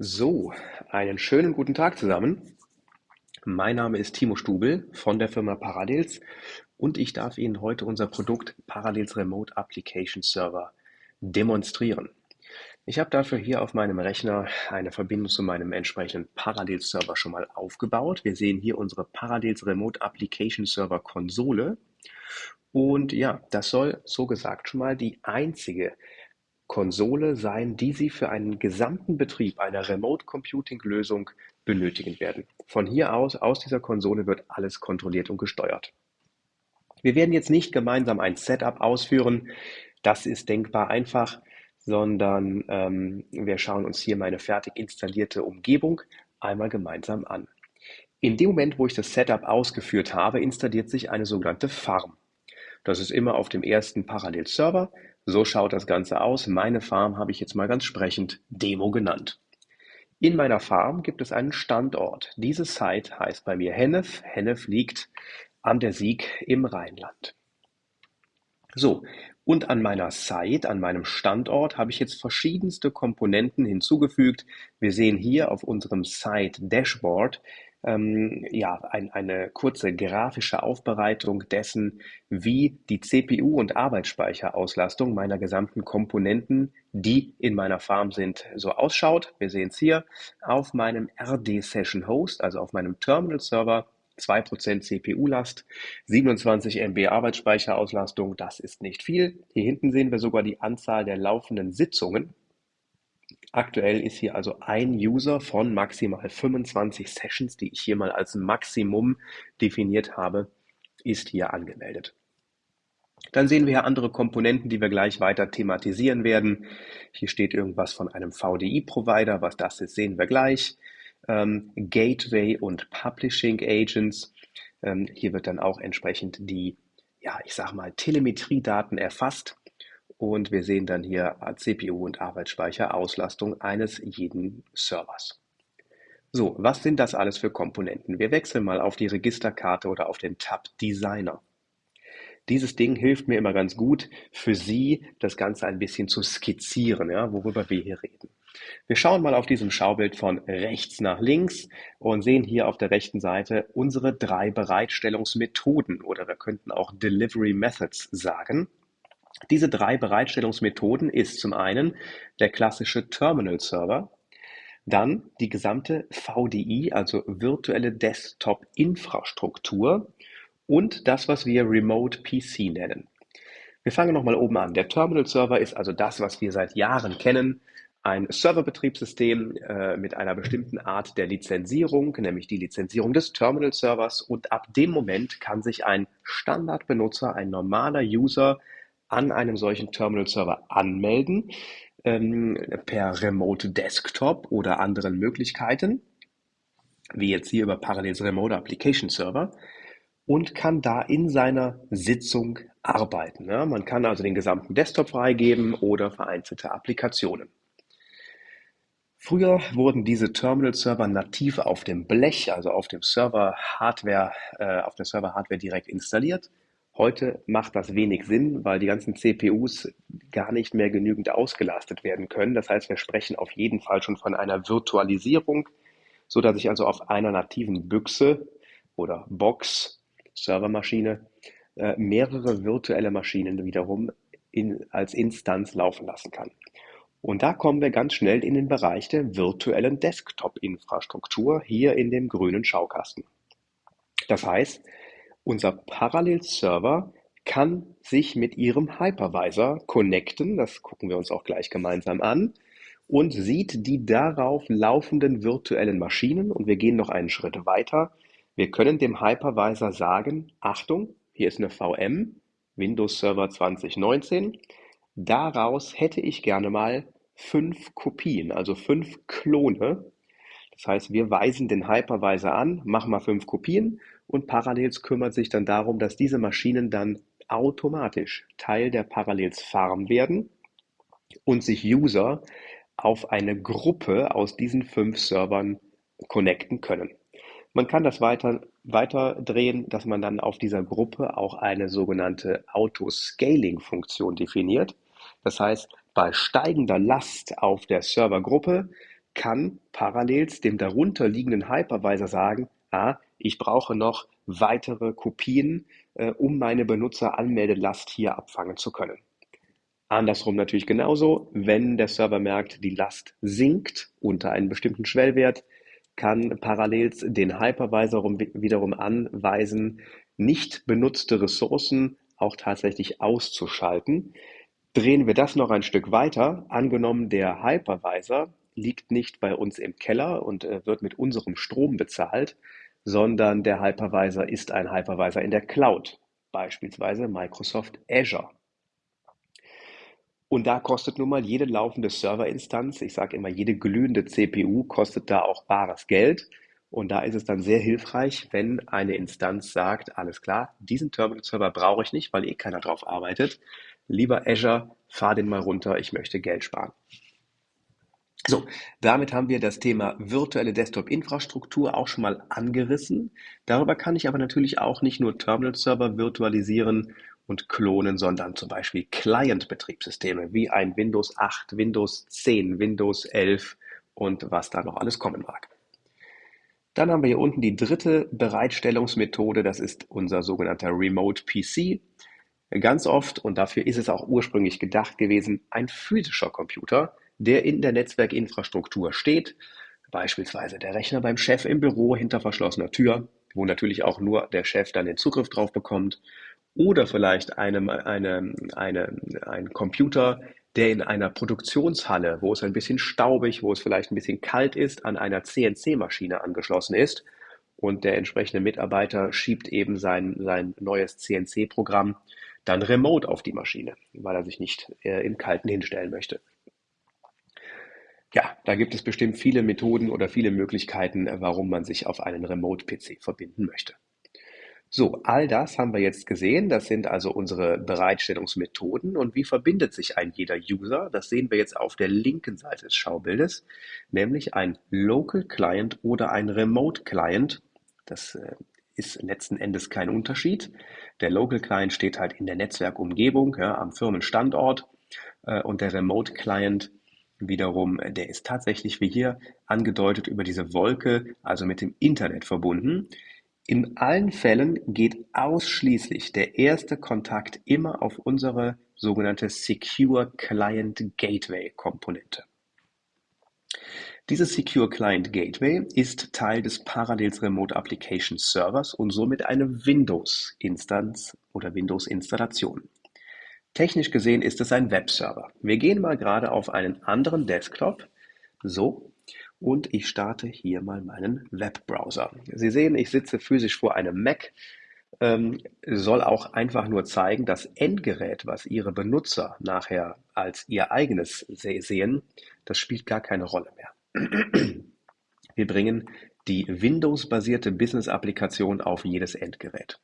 So, einen schönen guten Tag zusammen. Mein Name ist Timo Stubel von der Firma Parallels und ich darf Ihnen heute unser Produkt Parallels Remote Application Server demonstrieren. Ich habe dafür hier auf meinem Rechner eine Verbindung zu meinem entsprechenden Parallels Server schon mal aufgebaut. Wir sehen hier unsere Parallels Remote Application Server Konsole und ja, das soll so gesagt schon mal die einzige Konsole sein, die Sie für einen gesamten Betrieb einer Remote-Computing-Lösung benötigen werden. Von hier aus, aus dieser Konsole wird alles kontrolliert und gesteuert. Wir werden jetzt nicht gemeinsam ein Setup ausführen, das ist denkbar einfach, sondern ähm, wir schauen uns hier meine fertig installierte Umgebung einmal gemeinsam an. In dem Moment, wo ich das Setup ausgeführt habe, installiert sich eine sogenannte Farm. Das ist immer auf dem ersten Parallel-Server. So schaut das Ganze aus. Meine Farm habe ich jetzt mal ganz sprechend Demo genannt. In meiner Farm gibt es einen Standort. Diese Site heißt bei mir Hennef. Hennef liegt an der Sieg im Rheinland. So, und an meiner Site, an meinem Standort, habe ich jetzt verschiedenste Komponenten hinzugefügt. Wir sehen hier auf unserem Site Dashboard ähm, ja, ein, eine kurze grafische Aufbereitung dessen, wie die CPU- und Arbeitsspeicherauslastung meiner gesamten Komponenten, die in meiner Farm sind, so ausschaut. Wir sehen es hier auf meinem RD Session Host, also auf meinem Terminal Server. 2% CPU-Last, 27 MB Arbeitsspeicherauslastung, das ist nicht viel. Hier hinten sehen wir sogar die Anzahl der laufenden Sitzungen. Aktuell ist hier also ein User von maximal 25 Sessions, die ich hier mal als Maximum definiert habe, ist hier angemeldet. Dann sehen wir hier andere Komponenten, die wir gleich weiter thematisieren werden. Hier steht irgendwas von einem VDI-Provider. Was das ist, sehen wir gleich. Ähm, Gateway und Publishing Agents. Ähm, hier wird dann auch entsprechend die, ja, ich sag mal, Telemetriedaten erfasst und wir sehen dann hier CPU und Arbeitsspeicherauslastung eines jeden Servers. So, was sind das alles für Komponenten? Wir wechseln mal auf die Registerkarte oder auf den Tab Designer. Dieses Ding hilft mir immer ganz gut, für Sie das Ganze ein bisschen zu skizzieren, ja, worüber wir hier reden. Wir schauen mal auf diesem Schaubild von rechts nach links und sehen hier auf der rechten Seite unsere drei Bereitstellungsmethoden oder wir könnten auch Delivery Methods sagen. Diese drei Bereitstellungsmethoden ist zum einen der klassische Terminal-Server, dann die gesamte VDI, also virtuelle Desktop-Infrastruktur und das, was wir Remote PC nennen. Wir fangen nochmal oben an. Der Terminal-Server ist also das, was wir seit Jahren kennen. Ein Serverbetriebssystem äh, mit einer bestimmten Art der Lizenzierung, nämlich die Lizenzierung des Terminal-Servers. Und ab dem Moment kann sich ein Standardbenutzer, ein normaler User an einem solchen Terminal-Server anmelden, ähm, per Remote Desktop oder anderen Möglichkeiten, wie jetzt hier über Parallels Remote Application Server, und kann da in seiner Sitzung arbeiten. Ja, man kann also den gesamten Desktop freigeben oder vereinzelte Applikationen. Früher wurden diese Terminal-Server nativ auf dem Blech, also auf dem Server-Hardware, äh, auf der Server-Hardware direkt installiert. Heute macht das wenig Sinn, weil die ganzen CPUs gar nicht mehr genügend ausgelastet werden können. Das heißt, wir sprechen auf jeden Fall schon von einer Virtualisierung, so dass ich also auf einer nativen Büchse oder Box, Servermaschine, äh, mehrere virtuelle Maschinen wiederum in, als Instanz laufen lassen kann. Und da kommen wir ganz schnell in den Bereich der virtuellen Desktop-Infrastruktur hier in dem grünen Schaukasten. Das heißt, unser Parallel-Server kann sich mit Ihrem Hypervisor connecten, das gucken wir uns auch gleich gemeinsam an, und sieht die darauf laufenden virtuellen Maschinen. Und wir gehen noch einen Schritt weiter. Wir können dem Hypervisor sagen, Achtung, hier ist eine VM, Windows Server 2019. Daraus hätte ich gerne mal fünf Kopien, also fünf Klone. Das heißt, wir weisen den Hypervisor an, mach mal fünf Kopien und Parallels kümmert sich dann darum, dass diese Maschinen dann automatisch Teil der Parallels Farm werden und sich User auf eine Gruppe aus diesen fünf Servern connecten können. Man kann das weiter, weiter drehen, dass man dann auf dieser Gruppe auch eine sogenannte Auto-Scaling-Funktion definiert. Das heißt, bei steigender Last auf der Servergruppe kann Parallels dem darunter liegenden Hypervisor sagen, ah, ich brauche noch weitere Kopien, äh, um meine Benutzeranmeldelast hier abfangen zu können. Andersrum natürlich genauso, wenn der Server merkt, die Last sinkt unter einen bestimmten Schwellwert, kann Parallels den Hypervisor wiederum anweisen, nicht benutzte Ressourcen auch tatsächlich auszuschalten. Drehen wir das noch ein Stück weiter, angenommen der Hypervisor liegt nicht bei uns im Keller und äh, wird mit unserem Strom bezahlt, sondern der Hypervisor ist ein Hypervisor in der Cloud, beispielsweise Microsoft Azure. Und da kostet nun mal jede laufende Serverinstanz, ich sage immer, jede glühende CPU kostet da auch bares Geld. Und da ist es dann sehr hilfreich, wenn eine Instanz sagt, alles klar, diesen Terminal-Server brauche ich nicht, weil eh keiner drauf arbeitet. Lieber Azure, fahr den mal runter, ich möchte Geld sparen. So, damit haben wir das Thema virtuelle Desktop-Infrastruktur auch schon mal angerissen. Darüber kann ich aber natürlich auch nicht nur Terminal-Server virtualisieren und klonen, sondern zum Beispiel Client-Betriebssysteme wie ein Windows 8, Windows 10, Windows 11 und was da noch alles kommen mag. Dann haben wir hier unten die dritte Bereitstellungsmethode, das ist unser sogenannter Remote PC. Ganz oft, und dafür ist es auch ursprünglich gedacht gewesen, ein physischer Computer, der in der Netzwerkinfrastruktur steht, beispielsweise der Rechner beim Chef im Büro hinter verschlossener Tür, wo natürlich auch nur der Chef dann den Zugriff drauf bekommt, oder vielleicht eine, eine, eine, ein Computer, der in einer Produktionshalle, wo es ein bisschen staubig, wo es vielleicht ein bisschen kalt ist, an einer CNC-Maschine angeschlossen ist. Und der entsprechende Mitarbeiter schiebt eben sein, sein neues CNC-Programm dann remote auf die Maschine, weil er sich nicht äh, im Kalten hinstellen möchte. Ja, da gibt es bestimmt viele Methoden oder viele Möglichkeiten, warum man sich auf einen Remote-PC verbinden möchte. So, all das haben wir jetzt gesehen. Das sind also unsere Bereitstellungsmethoden. Und wie verbindet sich ein jeder User? Das sehen wir jetzt auf der linken Seite des Schaubildes, nämlich ein Local Client oder ein Remote Client. Das äh, ist letzten Endes kein Unterschied. Der Local Client steht halt in der Netzwerkumgebung, ja, am Firmenstandort. Äh, und der Remote Client wiederum, äh, der ist tatsächlich wie hier angedeutet über diese Wolke, also mit dem Internet verbunden. In allen Fällen geht ausschließlich der erste Kontakt immer auf unsere sogenannte Secure Client Gateway Komponente. Diese Secure Client Gateway ist Teil des Parallels Remote Application Servers und somit eine Windows-Instanz oder Windows-Installation. Technisch gesehen ist es ein Webserver. Wir gehen mal gerade auf einen anderen Desktop. So. Und ich starte hier mal meinen Webbrowser. Sie sehen, ich sitze physisch vor einem Mac. Ähm, soll auch einfach nur zeigen, das Endgerät, was Ihre Benutzer nachher als ihr eigenes sehen, das spielt gar keine Rolle mehr. Wir bringen die Windows-basierte Business-Applikation auf jedes Endgerät.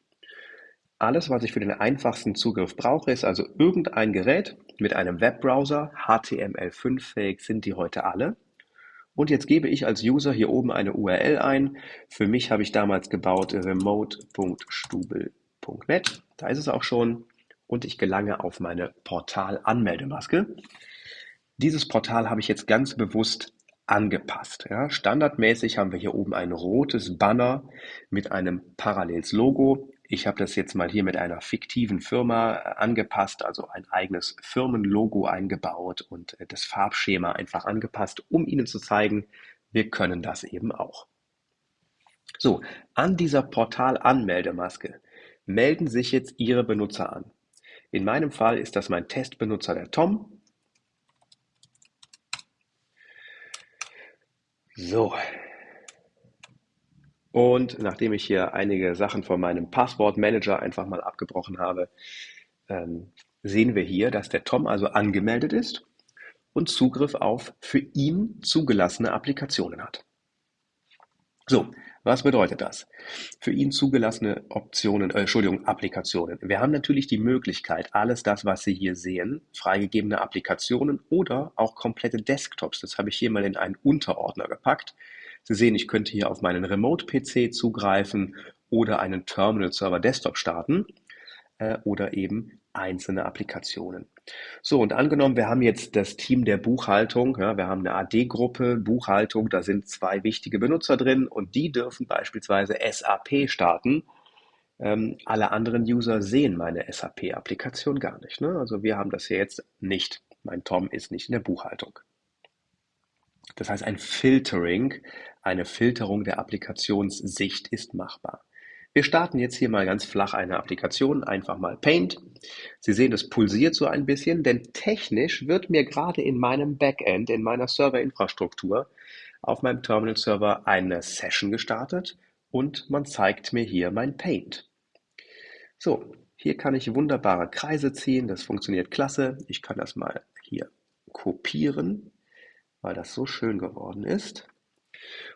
Alles, was ich für den einfachsten Zugriff brauche, ist also irgendein Gerät mit einem Webbrowser, HTML5-fähig sind die heute alle. Und jetzt gebe ich als User hier oben eine URL ein. Für mich habe ich damals gebaut remote.stubel.net. Da ist es auch schon. Und ich gelange auf meine Portal-Anmeldemaske. Dieses Portal habe ich jetzt ganz bewusst angepasst. Ja. Standardmäßig haben wir hier oben ein rotes Banner mit einem Parallels-Logo. Ich habe das jetzt mal hier mit einer fiktiven Firma äh, angepasst, also ein eigenes Firmenlogo eingebaut und äh, das Farbschema einfach angepasst, um Ihnen zu zeigen, wir können das eben auch. So, an dieser Portal-Anmeldemaske melden sich jetzt Ihre Benutzer an. In meinem Fall ist das mein Testbenutzer, der Tom. So, und nachdem ich hier einige Sachen von meinem Passwortmanager einfach mal abgebrochen habe, ähm, sehen wir hier, dass der Tom also angemeldet ist und Zugriff auf für ihn zugelassene Applikationen hat. So, was bedeutet das? Für ihn zugelassene Optionen, äh, Entschuldigung, Applikationen. Wir haben natürlich die Möglichkeit, alles das, was Sie hier sehen, freigegebene Applikationen oder auch komplette Desktops, das habe ich hier mal in einen Unterordner gepackt, Sie sehen, ich könnte hier auf meinen Remote-PC zugreifen oder einen Terminal-Server Desktop starten äh, oder eben einzelne Applikationen. So, und angenommen, wir haben jetzt das Team der Buchhaltung, ja, wir haben eine AD-Gruppe, Buchhaltung, da sind zwei wichtige Benutzer drin und die dürfen beispielsweise SAP starten. Ähm, alle anderen User sehen meine SAP-Applikation gar nicht. Ne? Also wir haben das hier jetzt nicht. Mein Tom ist nicht in der Buchhaltung. Das heißt, ein Filtering, eine Filterung der Applikationssicht ist machbar. Wir starten jetzt hier mal ganz flach eine Applikation, einfach mal Paint. Sie sehen, es pulsiert so ein bisschen, denn technisch wird mir gerade in meinem Backend, in meiner Serverinfrastruktur, auf meinem Terminal-Server eine Session gestartet und man zeigt mir hier mein Paint. So, hier kann ich wunderbare Kreise ziehen, das funktioniert klasse. Ich kann das mal hier kopieren, weil das so schön geworden ist.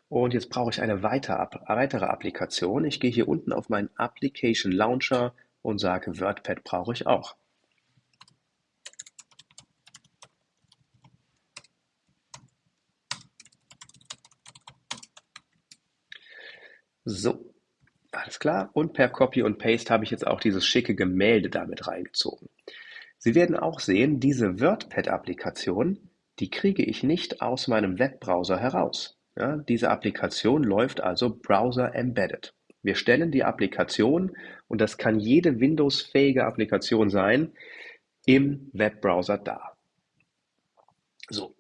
Und jetzt brauche ich eine weitere Applikation. Ich gehe hier unten auf meinen Application Launcher und sage, WordPad brauche ich auch. So, alles klar. Und per Copy und Paste habe ich jetzt auch dieses schicke Gemälde damit reingezogen. Sie werden auch sehen, diese WordPad-Applikation, die kriege ich nicht aus meinem Webbrowser heraus. Ja, diese Applikation läuft also Browser Embedded. Wir stellen die Applikation, und das kann jede Windows-fähige Applikation sein, im Webbrowser dar. So.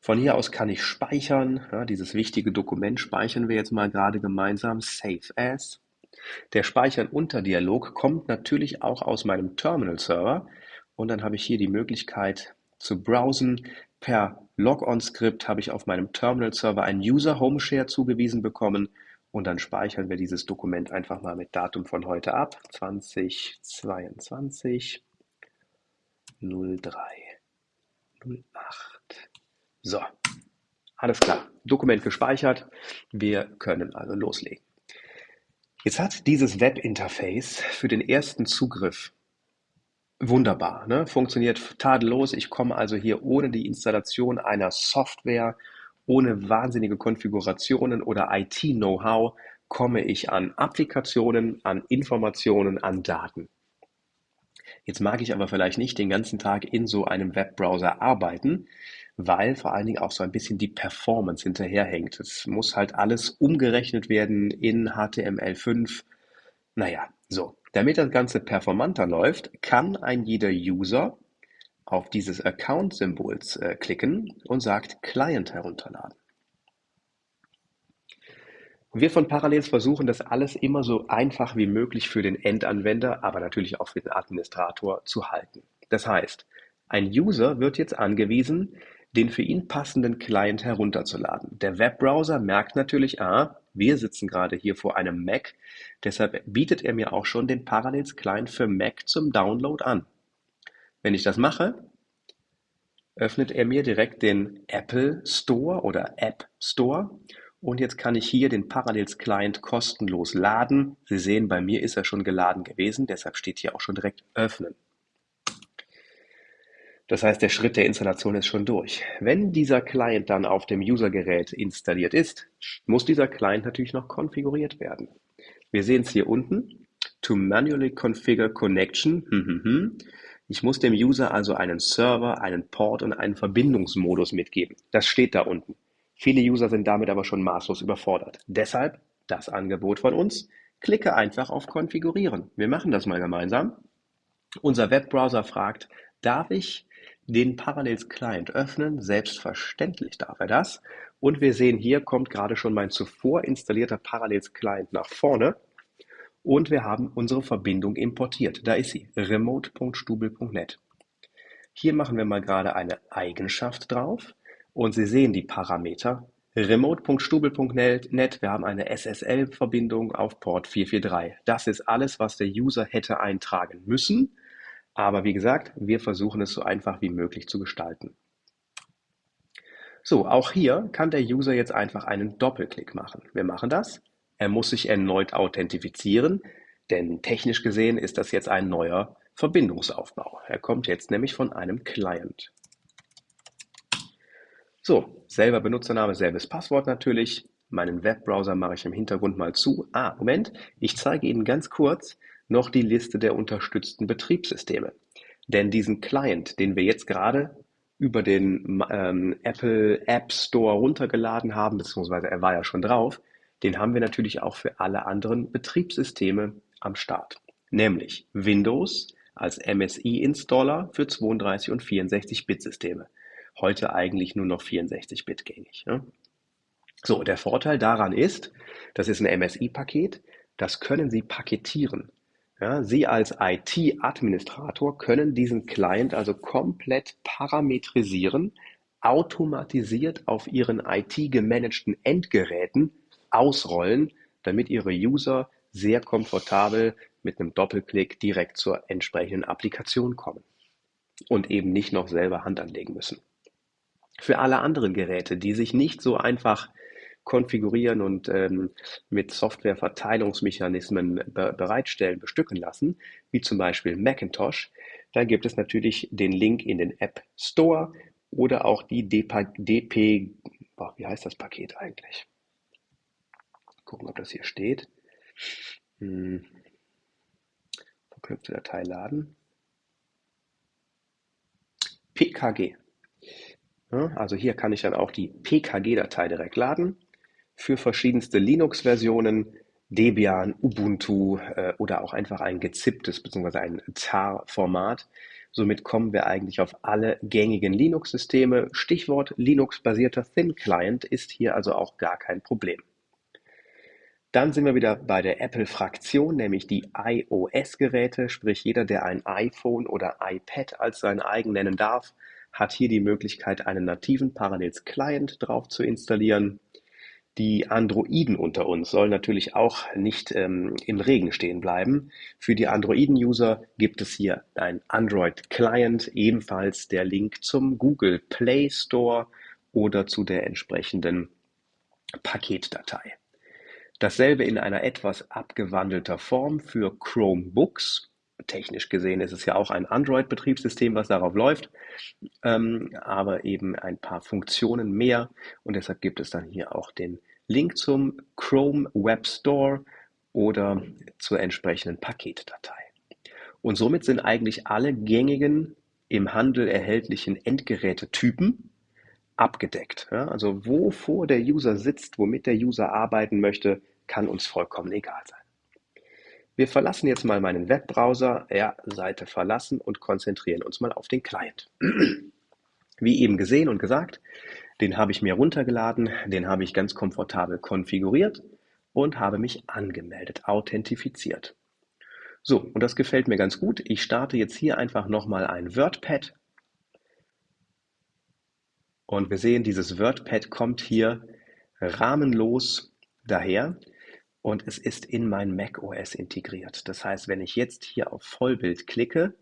Von hier aus kann ich speichern. Ja, dieses wichtige Dokument speichern wir jetzt mal gerade gemeinsam. Save as. Der Speichern-Unter-Dialog kommt natürlich auch aus meinem Terminal-Server. Und dann habe ich hier die Möglichkeit zu browsen. Per Logon-Skript habe ich auf meinem Terminal-Server einen User-Home-Share zugewiesen bekommen und dann speichern wir dieses Dokument einfach mal mit Datum von heute ab. 2022 03 08. So, alles klar. Dokument gespeichert. Wir können also loslegen. Jetzt hat dieses Webinterface für den ersten Zugriff Wunderbar, ne? funktioniert tadellos. Ich komme also hier ohne die Installation einer Software, ohne wahnsinnige Konfigurationen oder IT-Know-how, komme ich an Applikationen, an Informationen, an Daten. Jetzt mag ich aber vielleicht nicht den ganzen Tag in so einem Webbrowser arbeiten, weil vor allen Dingen auch so ein bisschen die Performance hinterherhängt. Es muss halt alles umgerechnet werden in HTML5. Naja, so. Damit das Ganze performanter läuft, kann ein jeder User auf dieses Account-Symbols äh, klicken und sagt Client herunterladen. Wir von Parallels versuchen das alles immer so einfach wie möglich für den Endanwender, aber natürlich auch für den Administrator zu halten. Das heißt, ein User wird jetzt angewiesen, den für ihn passenden Client herunterzuladen. Der Webbrowser merkt natürlich, ah, wir sitzen gerade hier vor einem Mac, deshalb bietet er mir auch schon den Parallels Client für Mac zum Download an. Wenn ich das mache, öffnet er mir direkt den Apple Store oder App Store und jetzt kann ich hier den Parallels Client kostenlos laden. Sie sehen, bei mir ist er schon geladen gewesen, deshalb steht hier auch schon direkt öffnen. Das heißt, der Schritt der Installation ist schon durch. Wenn dieser Client dann auf dem Usergerät installiert ist, muss dieser Client natürlich noch konfiguriert werden. Wir sehen es hier unten. To manually configure connection. Hm, hm, hm. Ich muss dem User also einen Server, einen Port und einen Verbindungsmodus mitgeben. Das steht da unten. Viele User sind damit aber schon maßlos überfordert. Deshalb das Angebot von uns. Klicke einfach auf Konfigurieren. Wir machen das mal gemeinsam. Unser Webbrowser fragt, darf ich den Parallels Client öffnen. Selbstverständlich darf er das. Und wir sehen, hier kommt gerade schon mein zuvor installierter Parallels Client nach vorne. Und wir haben unsere Verbindung importiert. Da ist sie, remote.stubel.net. Hier machen wir mal gerade eine Eigenschaft drauf. Und Sie sehen die Parameter. Remote.stubel.net, wir haben eine SSL-Verbindung auf Port 443. Das ist alles, was der User hätte eintragen müssen. Aber wie gesagt, wir versuchen es so einfach wie möglich zu gestalten. So, auch hier kann der User jetzt einfach einen Doppelklick machen. Wir machen das. Er muss sich erneut authentifizieren, denn technisch gesehen ist das jetzt ein neuer Verbindungsaufbau. Er kommt jetzt nämlich von einem Client. So, selber Benutzername, selbes Passwort natürlich. Meinen Webbrowser mache ich im Hintergrund mal zu. Ah, Moment, ich zeige Ihnen ganz kurz, noch die Liste der unterstützten Betriebssysteme. Denn diesen Client, den wir jetzt gerade über den ähm, Apple App Store runtergeladen haben, beziehungsweise er war ja schon drauf, den haben wir natürlich auch für alle anderen Betriebssysteme am Start. Nämlich Windows als MSI-Installer für 32 und 64-Bit-Systeme. Heute eigentlich nur noch 64-Bit gängig. Ne? So, der Vorteil daran ist, das ist ein MSI-Paket, das können Sie paketieren. Ja, Sie als IT-Administrator können diesen Client also komplett parametrisieren, automatisiert auf Ihren IT-gemanagten Endgeräten ausrollen, damit Ihre User sehr komfortabel mit einem Doppelklick direkt zur entsprechenden Applikation kommen und eben nicht noch selber Hand anlegen müssen. Für alle anderen Geräte, die sich nicht so einfach konfigurieren und ähm, mit Softwareverteilungsmechanismen be bereitstellen, bestücken lassen, wie zum Beispiel Macintosh, da gibt es natürlich den Link in den App Store oder auch die DP, DP boah, wie heißt das Paket eigentlich? Gucken, ob das hier steht. Hm. Verknüpfte Datei laden. PKG. Ja, also hier kann ich dann auch die PKG-Datei direkt laden für verschiedenste Linux-Versionen, Debian, Ubuntu äh, oder auch einfach ein gezipptes bzw. ein ZAR-Format. Somit kommen wir eigentlich auf alle gängigen Linux-Systeme. Stichwort Linux-basierter Thin Client ist hier also auch gar kein Problem. Dann sind wir wieder bei der Apple-Fraktion, nämlich die iOS-Geräte, sprich jeder, der ein iPhone oder iPad als sein eigen nennen darf, hat hier die Möglichkeit, einen nativen Parallels Client drauf zu installieren. Die Androiden unter uns sollen natürlich auch nicht ähm, im Regen stehen bleiben. Für die Androiden-User gibt es hier ein Android-Client, ebenfalls der Link zum Google Play Store oder zu der entsprechenden Paketdatei. Dasselbe in einer etwas abgewandelter Form für Chromebooks. Technisch gesehen ist es ja auch ein Android-Betriebssystem, was darauf läuft, ähm, aber eben ein paar Funktionen mehr und deshalb gibt es dann hier auch den Link zum Chrome Web Store oder zur entsprechenden Paketdatei. Und somit sind eigentlich alle gängigen im Handel erhältlichen Endgerätetypen abgedeckt. Ja, also wovor der User sitzt, womit der User arbeiten möchte, kann uns vollkommen egal sein. Wir verlassen jetzt mal meinen Webbrowser, ja, Seite verlassen und konzentrieren uns mal auf den Client. Wie eben gesehen und gesagt, den habe ich mir runtergeladen, den habe ich ganz komfortabel konfiguriert und habe mich angemeldet, authentifiziert. So, und das gefällt mir ganz gut. Ich starte jetzt hier einfach nochmal ein WordPad. Und wir sehen, dieses WordPad kommt hier rahmenlos daher und es ist in mein macOS integriert. Das heißt, wenn ich jetzt hier auf Vollbild klicke,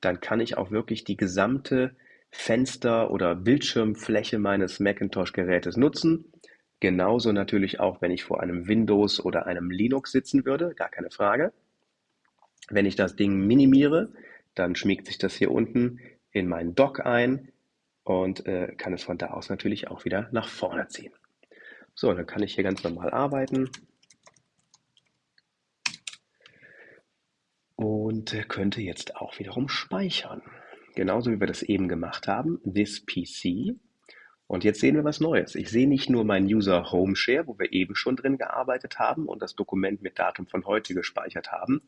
dann kann ich auch wirklich die gesamte Fenster- oder Bildschirmfläche meines Macintosh-Gerätes nutzen. Genauso natürlich auch, wenn ich vor einem Windows oder einem Linux sitzen würde, gar keine Frage. Wenn ich das Ding minimiere, dann schmiegt sich das hier unten in meinen Dock ein und äh, kann es von da aus natürlich auch wieder nach vorne ziehen. So, dann kann ich hier ganz normal arbeiten und könnte jetzt auch wiederum speichern genauso wie wir das eben gemacht haben, this PC. Und jetzt sehen wir was Neues. Ich sehe nicht nur meinen User Home Share, wo wir eben schon drin gearbeitet haben und das Dokument mit Datum von heute gespeichert haben,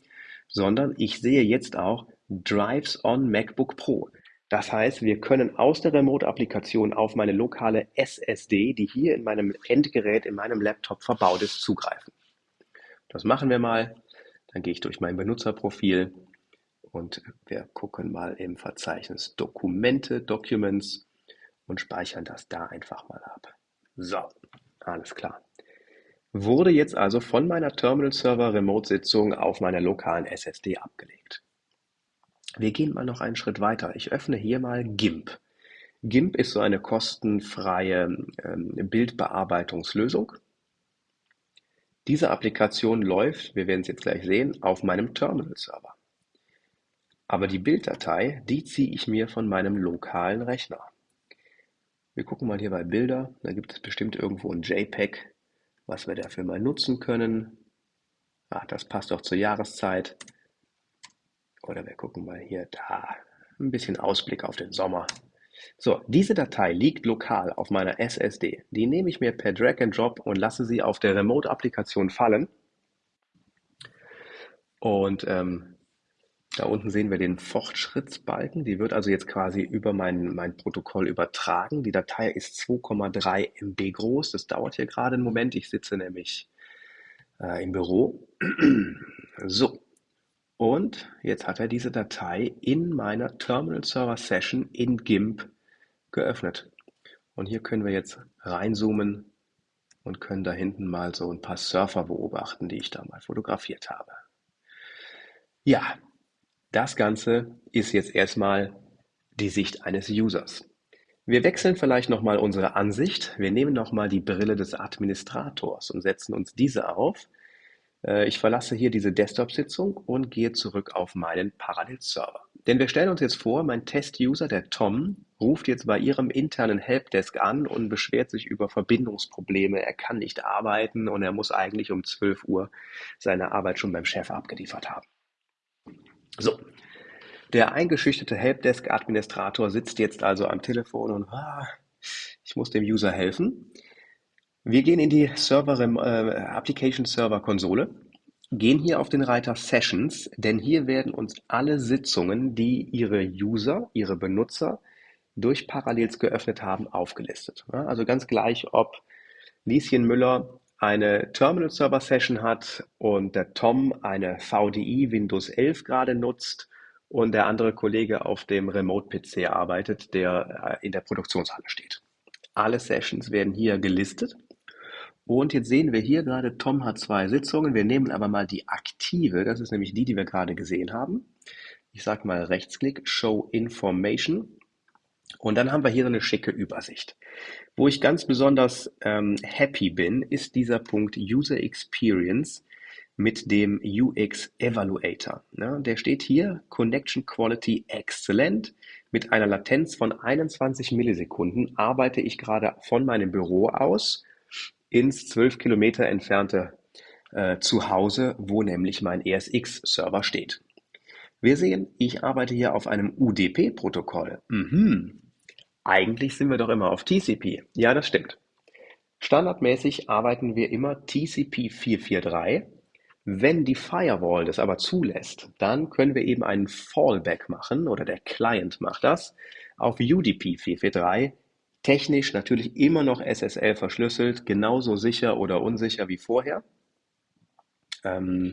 sondern ich sehe jetzt auch Drives on MacBook Pro. Das heißt, wir können aus der Remote-Applikation auf meine lokale SSD, die hier in meinem Endgerät, in meinem Laptop verbaut ist, zugreifen. Das machen wir mal. Dann gehe ich durch mein Benutzerprofil und wir gucken mal im Verzeichnis Dokumente, Documents und speichern das da einfach mal ab. So, alles klar. Wurde jetzt also von meiner Terminal-Server-Remote-Sitzung auf meiner lokalen SSD abgelegt. Wir gehen mal noch einen Schritt weiter. Ich öffne hier mal GIMP. GIMP ist so eine kostenfreie ähm, Bildbearbeitungslösung. Diese Applikation läuft, wir werden es jetzt gleich sehen, auf meinem Terminal-Server. Aber die Bilddatei, die ziehe ich mir von meinem lokalen Rechner. Wir gucken mal hier bei Bilder, da gibt es bestimmt irgendwo ein JPEG, was wir dafür mal nutzen können. Ah, das passt auch zur Jahreszeit. Oder wir gucken mal hier, da, ein bisschen Ausblick auf den Sommer. So, diese Datei liegt lokal auf meiner SSD. Die nehme ich mir per Drag and Drop und lasse sie auf der Remote-Applikation fallen. Und ähm, da unten sehen wir den Fortschrittsbalken. Die wird also jetzt quasi über mein, mein Protokoll übertragen. Die Datei ist 2,3 MB groß. Das dauert hier gerade einen Moment. Ich sitze nämlich äh, im Büro. so. Und jetzt hat er diese Datei in meiner Terminal Server Session in GIMP geöffnet. Und hier können wir jetzt reinzoomen und können da hinten mal so ein paar Surfer beobachten, die ich da mal fotografiert habe. Ja, das Ganze ist jetzt erstmal die Sicht eines Users. Wir wechseln vielleicht nochmal unsere Ansicht. Wir nehmen nochmal die Brille des Administrators und setzen uns diese auf. Äh, ich verlasse hier diese Desktop-Sitzung und gehe zurück auf meinen Parallelserver. Denn wir stellen uns jetzt vor, mein Test-User, der Tom, ruft jetzt bei Ihrem internen Helpdesk an und beschwert sich über Verbindungsprobleme. Er kann nicht arbeiten und er muss eigentlich um 12 Uhr seine Arbeit schon beim Chef abgeliefert haben. So, der eingeschüchterte Helpdesk-Administrator sitzt jetzt also am Telefon und ah, ich muss dem User helfen. Wir gehen in die Server, äh, Application Server Konsole, gehen hier auf den Reiter Sessions, denn hier werden uns alle Sitzungen, die Ihre User, Ihre Benutzer durch Parallels geöffnet haben, aufgelistet. Also ganz gleich, ob Lieschen Müller eine Terminal-Server-Session hat und der Tom eine VDI Windows 11 gerade nutzt und der andere Kollege auf dem Remote-PC arbeitet, der äh, in der Produktionshalle steht. Alle Sessions werden hier gelistet. Und jetzt sehen wir hier gerade, Tom hat zwei Sitzungen. Wir nehmen aber mal die aktive, das ist nämlich die, die wir gerade gesehen haben. Ich sage mal Rechtsklick, Show Information. Und dann haben wir hier so eine schicke Übersicht. Wo ich ganz besonders ähm, happy bin, ist dieser Punkt User Experience mit dem UX Evaluator. Ja, der steht hier Connection Quality Excellent. Mit einer Latenz von 21 Millisekunden arbeite ich gerade von meinem Büro aus ins 12 Kilometer entfernte äh, Zuhause, wo nämlich mein ESX-Server steht. Wir sehen, ich arbeite hier auf einem UDP-Protokoll. Mhm. Eigentlich sind wir doch immer auf TCP. Ja, das stimmt. Standardmäßig arbeiten wir immer TCP 443. Wenn die Firewall das aber zulässt, dann können wir eben einen Fallback machen oder der Client macht das auf UDP 443. Technisch natürlich immer noch SSL verschlüsselt, genauso sicher oder unsicher wie vorher. Ähm,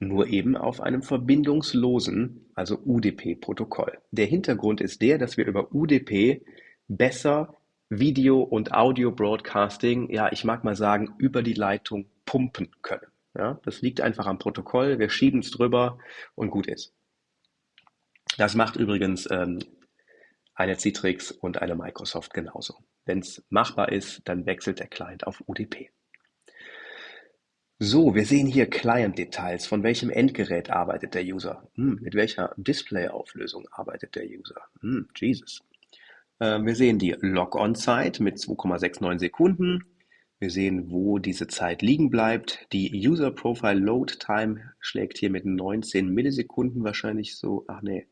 nur eben auf einem verbindungslosen, also UDP-Protokoll. Der Hintergrund ist der, dass wir über UDP besser Video- und Audio-Broadcasting, ja, ich mag mal sagen, über die Leitung pumpen können. Ja, das liegt einfach am Protokoll, wir schieben es drüber und gut ist. Das macht übrigens ähm, eine Citrix und eine Microsoft genauso. Wenn es machbar ist, dann wechselt der Client auf UDP. So, wir sehen hier Client-Details. Von welchem Endgerät arbeitet der User? Hm, mit welcher Display-Auflösung arbeitet der User? Hm, Jesus. Äh, wir sehen die Log-On-Zeit mit 2,69 Sekunden. Wir sehen, wo diese Zeit liegen bleibt. Die User Profile Load Time schlägt hier mit 19 Millisekunden wahrscheinlich so, ach nee,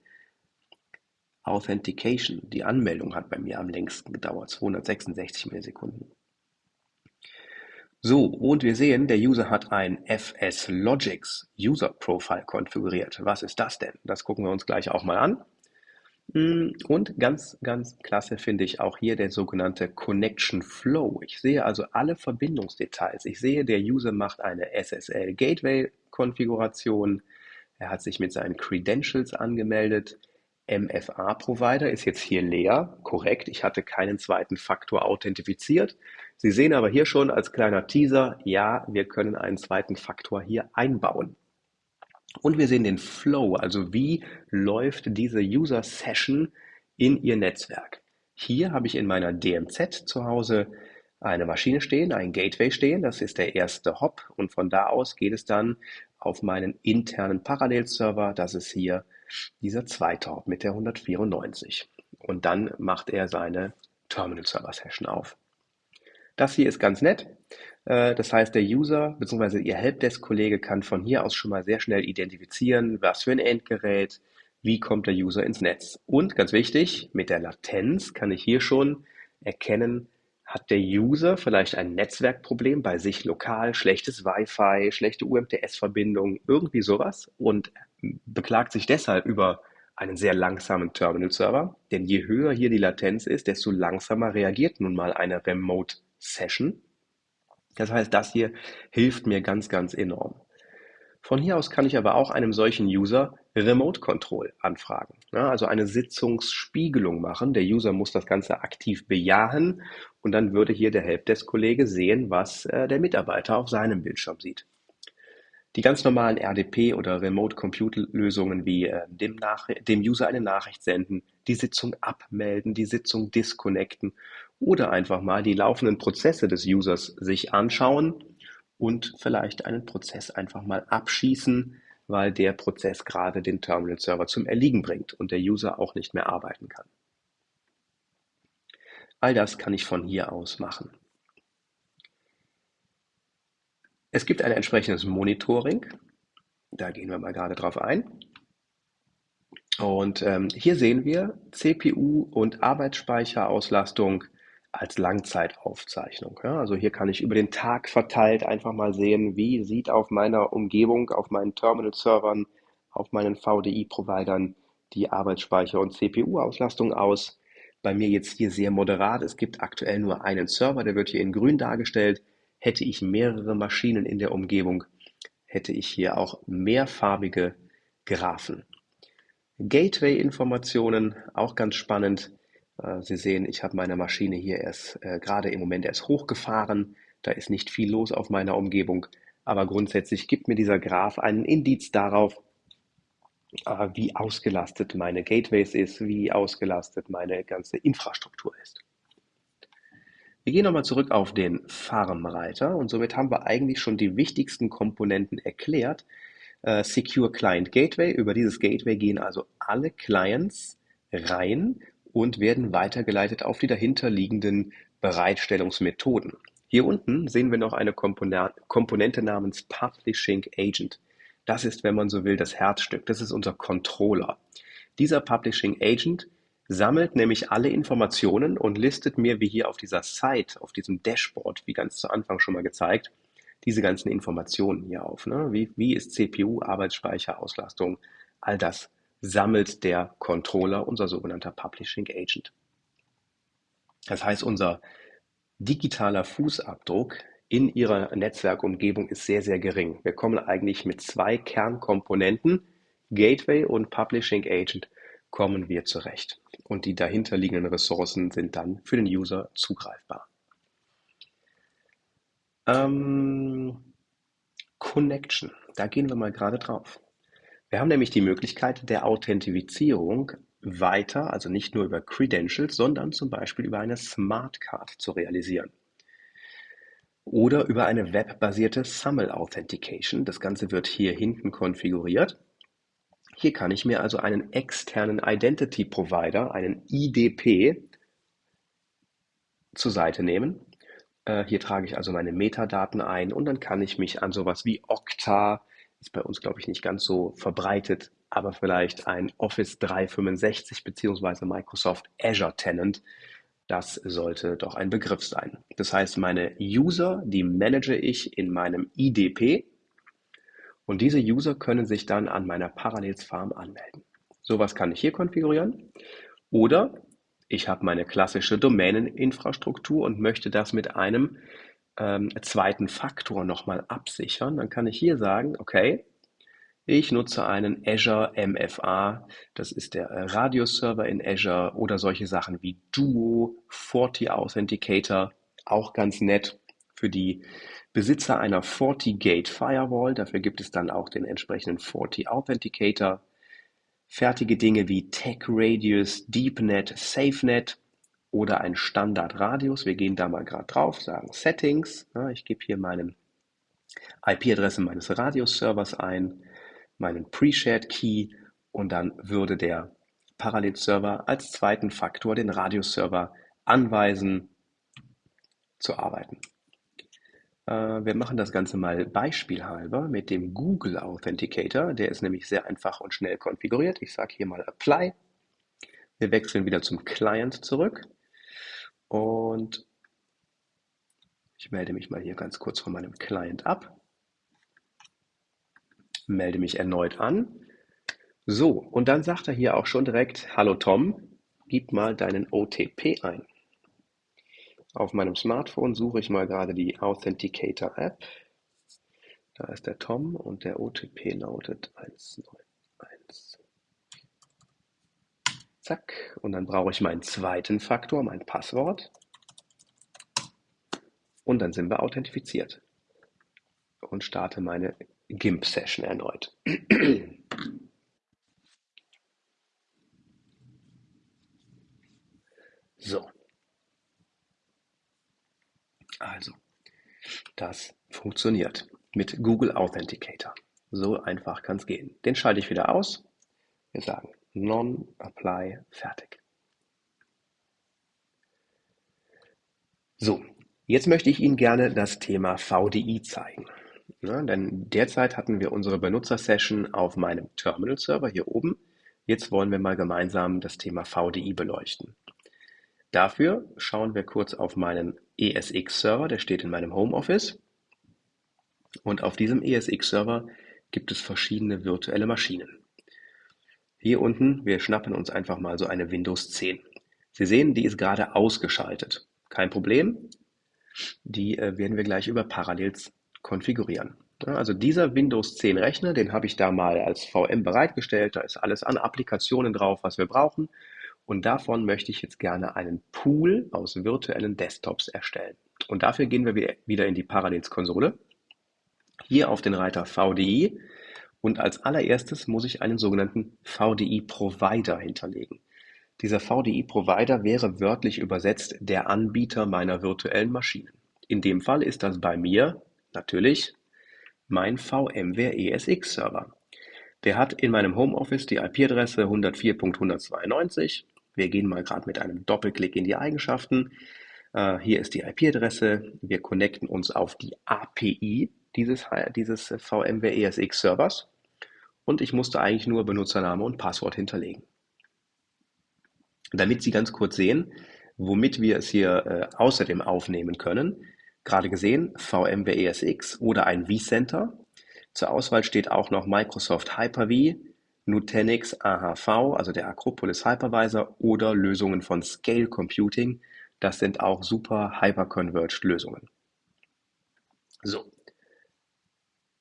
Authentication, die Anmeldung hat bei mir am längsten gedauert, 266 Millisekunden. So, und wir sehen, der User hat ein FS Logics User Profile konfiguriert. Was ist das denn? Das gucken wir uns gleich auch mal an. Hm, und ganz, ganz klasse finde ich auch hier der sogenannte Connection Flow. Ich sehe also alle Verbindungsdetails. Ich sehe, der User macht eine SSL Gateway Konfiguration. Er hat sich mit seinen Credentials angemeldet. MFA-Provider ist jetzt hier leer, korrekt. Ich hatte keinen zweiten Faktor authentifiziert. Sie sehen aber hier schon als kleiner Teaser, ja, wir können einen zweiten Faktor hier einbauen. Und wir sehen den Flow, also wie läuft diese User Session in Ihr Netzwerk. Hier habe ich in meiner DMZ zu Hause eine Maschine stehen, ein Gateway stehen, das ist der erste Hop und von da aus geht es dann auf meinen internen Parallelserver, das ist hier dieser zweite Hop mit der 194. Und dann macht er seine Terminal Server Session auf. Das hier ist ganz nett. Äh, das heißt, der User bzw. Ihr Helpdesk-Kollege kann von hier aus schon mal sehr schnell identifizieren, was für ein Endgerät, wie kommt der User ins Netz. Und ganz wichtig, mit der Latenz kann ich hier schon erkennen, hat der User vielleicht ein Netzwerkproblem bei sich lokal, schlechtes Wi-Fi, schlechte UMTS-Verbindung, irgendwie sowas und beklagt sich deshalb über einen sehr langsamen Terminal-Server, denn je höher hier die Latenz ist, desto langsamer reagiert nun mal eine Remote-Session. Das heißt, das hier hilft mir ganz, ganz enorm. Von hier aus kann ich aber auch einem solchen User Remote Control anfragen, ja, also eine Sitzungsspiegelung machen. Der User muss das Ganze aktiv bejahen und dann würde hier der Helpdesk-Kollege sehen, was äh, der Mitarbeiter auf seinem Bildschirm sieht. Die ganz normalen RDP oder Remote Compute Lösungen wie äh, dem, dem User eine Nachricht senden, die Sitzung abmelden, die Sitzung disconnecten oder einfach mal die laufenden Prozesse des Users sich anschauen und vielleicht einen Prozess einfach mal abschießen, weil der Prozess gerade den Terminal-Server zum Erliegen bringt und der User auch nicht mehr arbeiten kann. All das kann ich von hier aus machen. Es gibt ein entsprechendes Monitoring. Da gehen wir mal gerade drauf ein. Und ähm, hier sehen wir CPU und Arbeitsspeicherauslastung als Langzeitaufzeichnung. Ja, also hier kann ich über den Tag verteilt einfach mal sehen, wie sieht auf meiner Umgebung, auf meinen Terminal-Servern, auf meinen VDI-Providern die Arbeitsspeicher- und CPU-Auslastung aus. Bei mir jetzt hier sehr moderat. Es gibt aktuell nur einen Server, der wird hier in grün dargestellt. Hätte ich mehrere Maschinen in der Umgebung, hätte ich hier auch mehrfarbige Graphen. Gateway-Informationen, auch ganz spannend. Äh, Sie sehen, ich habe meine Maschine hier erst äh, gerade im Moment erst hochgefahren. Da ist nicht viel los auf meiner Umgebung, aber grundsätzlich gibt mir dieser Graph einen Indiz darauf, äh, wie ausgelastet meine Gateways ist, wie ausgelastet meine ganze Infrastruktur ist. Wir gehen nochmal zurück auf den Farmreiter und somit haben wir eigentlich schon die wichtigsten Komponenten erklärt. Äh, Secure Client Gateway, über dieses Gateway gehen also alle Clients rein und werden weitergeleitet auf die dahinterliegenden Bereitstellungsmethoden. Hier unten sehen wir noch eine Komponente namens Publishing Agent. Das ist, wenn man so will, das Herzstück. Das ist unser Controller. Dieser Publishing Agent sammelt nämlich alle Informationen und listet mir, wie hier auf dieser Site, auf diesem Dashboard, wie ganz zu Anfang schon mal gezeigt, diese ganzen Informationen hier auf. Ne? Wie, wie ist CPU, Arbeitsspeicher, Auslastung, all das sammelt der Controller, unser sogenannter Publishing Agent. Das heißt, unser digitaler Fußabdruck in Ihrer Netzwerkumgebung ist sehr, sehr gering. Wir kommen eigentlich mit zwei Kernkomponenten, Gateway und Publishing Agent, kommen wir zurecht. Und die dahinterliegenden Ressourcen sind dann für den User zugreifbar. Ähm, Connection, da gehen wir mal gerade drauf. Wir haben nämlich die Möglichkeit der Authentifizierung weiter, also nicht nur über Credentials, sondern zum Beispiel über eine Smart Card zu realisieren. Oder über eine webbasierte SAML Authentication. Das Ganze wird hier hinten konfiguriert. Hier kann ich mir also einen externen Identity Provider, einen IDP, zur Seite nehmen. Äh, hier trage ich also meine Metadaten ein und dann kann ich mich an sowas wie Okta, ist bei uns, glaube ich, nicht ganz so verbreitet, aber vielleicht ein Office 365 beziehungsweise Microsoft Azure Tenant. Das sollte doch ein Begriff sein. Das heißt, meine User, die manage ich in meinem IDP und diese User können sich dann an meiner Parallels Farm anmelden. Sowas kann ich hier konfigurieren. Oder ich habe meine klassische Domäneninfrastruktur und möchte das mit einem ähm, zweiten Faktor nochmal absichern, dann kann ich hier sagen, okay, ich nutze einen Azure MFA, das ist der äh, Radioserver in Azure oder solche Sachen wie Duo, Forti Authenticator, auch ganz nett für die Besitzer einer FortiGate Firewall. Dafür gibt es dann auch den entsprechenden Forti Authenticator. Fertige Dinge wie TechRadius, DeepNet, SafeNet oder ein Standardradius. Wir gehen da mal gerade drauf, sagen Settings. Ich gebe hier meine IP-Adresse meines Radius-Servers ein, meinen Pre-Shared Key und dann würde der Parallel-Server als zweiten Faktor den Radius-Server anweisen zu arbeiten. Äh, wir machen das Ganze mal beispielhalber mit dem Google Authenticator. Der ist nämlich sehr einfach und schnell konfiguriert. Ich sage hier mal Apply. Wir wechseln wieder zum Client zurück und ich melde mich mal hier ganz kurz von meinem Client ab, melde mich erneut an. So, und dann sagt er hier auch schon direkt, hallo Tom, gib mal deinen OTP ein. Auf meinem Smartphone suche ich mal gerade die Authenticator App. Da ist der Tom und der OTP lautet 191. Zack. Und dann brauche ich meinen zweiten Faktor, mein Passwort. Und dann sind wir authentifiziert. Und starte meine GIMP-Session erneut. So, also, das funktioniert mit Google Authenticator. So einfach kann es gehen. Den schalte ich wieder aus. Wir sagen Non-Apply fertig. So, jetzt möchte ich Ihnen gerne das Thema VDI zeigen. Ja, denn derzeit hatten wir unsere Benutzersession auf meinem Terminal-Server hier oben. Jetzt wollen wir mal gemeinsam das Thema VDI beleuchten. Dafür schauen wir kurz auf meinen ESX-Server, der steht in meinem Homeoffice. Und auf diesem ESX-Server gibt es verschiedene virtuelle Maschinen. Hier unten, wir schnappen uns einfach mal so eine Windows 10. Sie sehen, die ist gerade ausgeschaltet. Kein Problem, die äh, werden wir gleich über Parallels konfigurieren. Also dieser Windows 10 Rechner, den habe ich da mal als VM bereitgestellt. Da ist alles an Applikationen drauf, was wir brauchen. Und davon möchte ich jetzt gerne einen Pool aus virtuellen Desktops erstellen. Und dafür gehen wir wieder in die Parallels-Konsole. Hier auf den Reiter VDI. Und als allererstes muss ich einen sogenannten VDI-Provider hinterlegen. Dieser VDI-Provider wäre wörtlich übersetzt der Anbieter meiner virtuellen Maschinen. In dem Fall ist das bei mir natürlich mein VMware ESX Server. Der hat in meinem Homeoffice die IP-Adresse 104.192 wir gehen mal gerade mit einem Doppelklick in die Eigenschaften. Äh, hier ist die IP-Adresse. Wir connecten uns auf die API dieses, dieses VMware ESX Servers. Und ich musste eigentlich nur Benutzername und Passwort hinterlegen. Damit Sie ganz kurz sehen, womit wir es hier äh, außerdem aufnehmen können. Gerade gesehen, VMware ESX oder ein vCenter. Zur Auswahl steht auch noch Microsoft Hyper-V, Nutanix AHV, also der Acropolis Hypervisor oder Lösungen von Scale Computing. Das sind auch super hyperconverged Lösungen. So.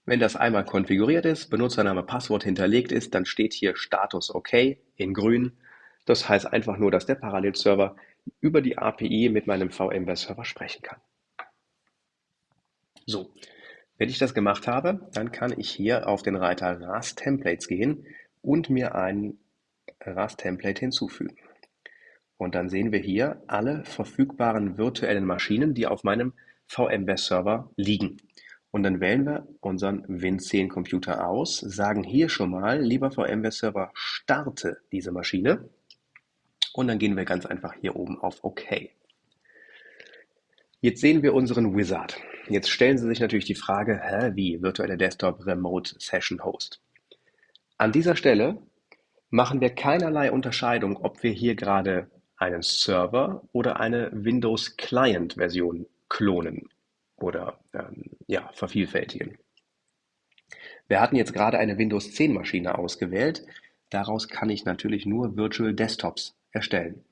Wenn das einmal konfiguriert ist, Benutzername, Passwort hinterlegt ist, dann steht hier Status OK in grün. Das heißt einfach nur, dass der Parallelserver über die API mit meinem VMware-Server sprechen kann. So, wenn ich das gemacht habe, dann kann ich hier auf den Reiter RAS Templates gehen und mir ein RAS-Template hinzufügen. Und dann sehen wir hier alle verfügbaren virtuellen Maschinen, die auf meinem VMware-Server liegen. Und dann wählen wir unseren Win10-Computer aus, sagen hier schon mal, lieber VMware-Server, starte diese Maschine. Und dann gehen wir ganz einfach hier oben auf OK. Jetzt sehen wir unseren Wizard. Jetzt stellen Sie sich natürlich die Frage, hä, wie virtuelle Desktop Remote Session Host? An dieser Stelle machen wir keinerlei Unterscheidung, ob wir hier gerade einen Server oder eine Windows-Client-Version klonen oder ähm, ja, vervielfältigen. Wir hatten jetzt gerade eine Windows 10 Maschine ausgewählt. Daraus kann ich natürlich nur Virtual Desktops erstellen.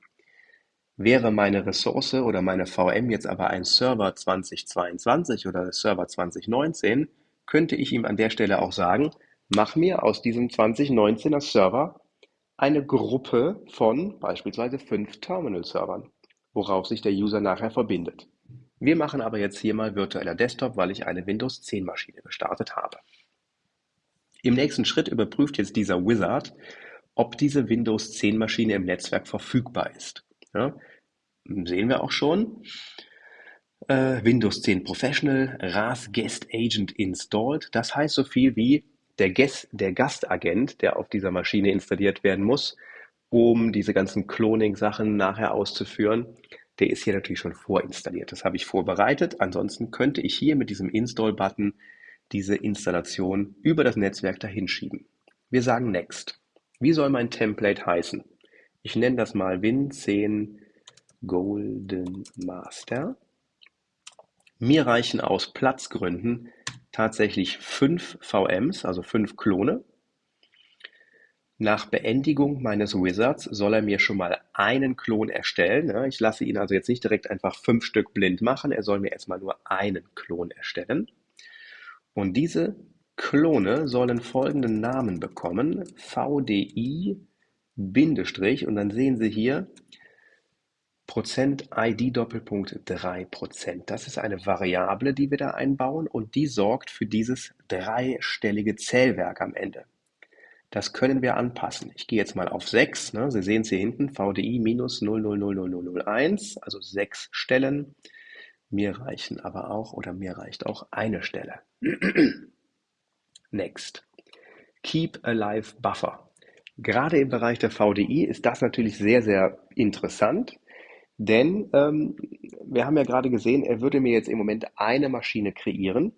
Wäre meine Ressource oder meine VM jetzt aber ein Server 2022 oder Server 2019, könnte ich ihm an der Stelle auch sagen, Mach mir aus diesem 2019er Server eine Gruppe von beispielsweise fünf Terminal-Servern, worauf sich der User nachher verbindet. Wir machen aber jetzt hier mal virtueller Desktop, weil ich eine Windows 10 Maschine gestartet habe. Im nächsten Schritt überprüft jetzt dieser Wizard, ob diese Windows 10 Maschine im Netzwerk verfügbar ist. Ja, sehen wir auch schon. Äh, Windows 10 Professional, RAS Guest Agent installed. Das heißt so viel wie der, Guest, der Gastagent, der auf dieser Maschine installiert werden muss, um diese ganzen Cloning-Sachen nachher auszuführen, der ist hier natürlich schon vorinstalliert. Das habe ich vorbereitet. Ansonsten könnte ich hier mit diesem Install-Button diese Installation über das Netzwerk dahin schieben. Wir sagen Next. Wie soll mein Template heißen? Ich nenne das mal Win10 Golden Master. Mir reichen aus Platzgründen tatsächlich fünf VMs, also fünf Klone. Nach Beendigung meines Wizards soll er mir schon mal einen Klon erstellen. Ich lasse ihn also jetzt nicht direkt einfach fünf Stück blind machen. Er soll mir erstmal nur einen Klon erstellen. Und diese Klone sollen folgenden Namen bekommen. VDI und dann sehen Sie hier Prozent ID Doppelpunkt 3 Prozent. Das ist eine Variable, die wir da einbauen und die sorgt für dieses dreistellige Zählwerk am Ende. Das können wir anpassen. Ich gehe jetzt mal auf 6. Ne? Sie sehen es hier hinten, VDI minus 000001, also 6 Stellen. Mir reichen aber auch, oder mir reicht auch eine Stelle. Next. Keep Alive Buffer. Gerade im Bereich der VDI ist das natürlich sehr, sehr interessant, denn ähm, wir haben ja gerade gesehen, er würde mir jetzt im Moment eine Maschine kreieren.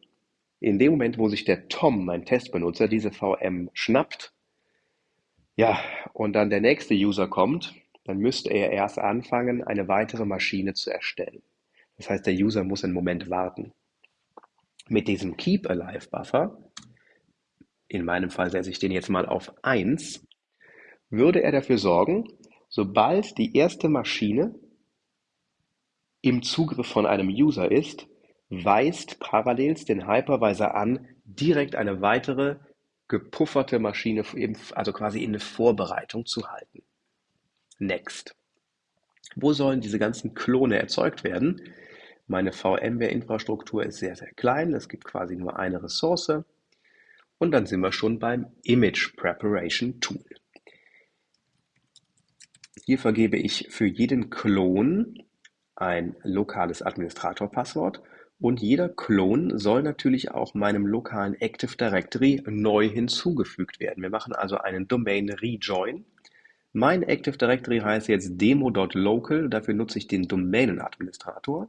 In dem Moment, wo sich der Tom, mein Testbenutzer, diese VM schnappt, ja, und dann der nächste User kommt, dann müsste er erst anfangen, eine weitere Maschine zu erstellen. Das heißt, der User muss einen Moment warten. Mit diesem Keep Alive Buffer, in meinem Fall setze ich den jetzt mal auf 1, würde er dafür sorgen, sobald die erste Maschine im Zugriff von einem User ist, weist Parallels den Hypervisor an, direkt eine weitere gepufferte Maschine, also quasi in eine Vorbereitung zu halten. Next. Wo sollen diese ganzen Klone erzeugt werden? Meine VMware-Infrastruktur ist sehr, sehr klein. Es gibt quasi nur eine Ressource. Und dann sind wir schon beim Image Preparation Tool. Hier vergebe ich für jeden Klon ein lokales Administratorpasswort und jeder Klon soll natürlich auch meinem lokalen Active Directory neu hinzugefügt werden. Wir machen also einen Domain Rejoin. Mein Active Directory heißt jetzt demo.local, dafür nutze ich den Domänenadministrator.